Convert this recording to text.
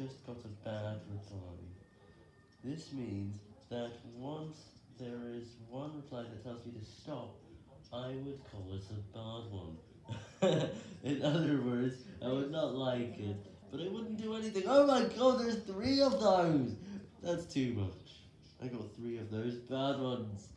just got a bad reply. This means that once there is one reply that tells me to stop, I would call it a bad one. In other words, I would not like it, but I wouldn't do anything. Oh my god, there's three of those! That's too much. I got three of those bad ones.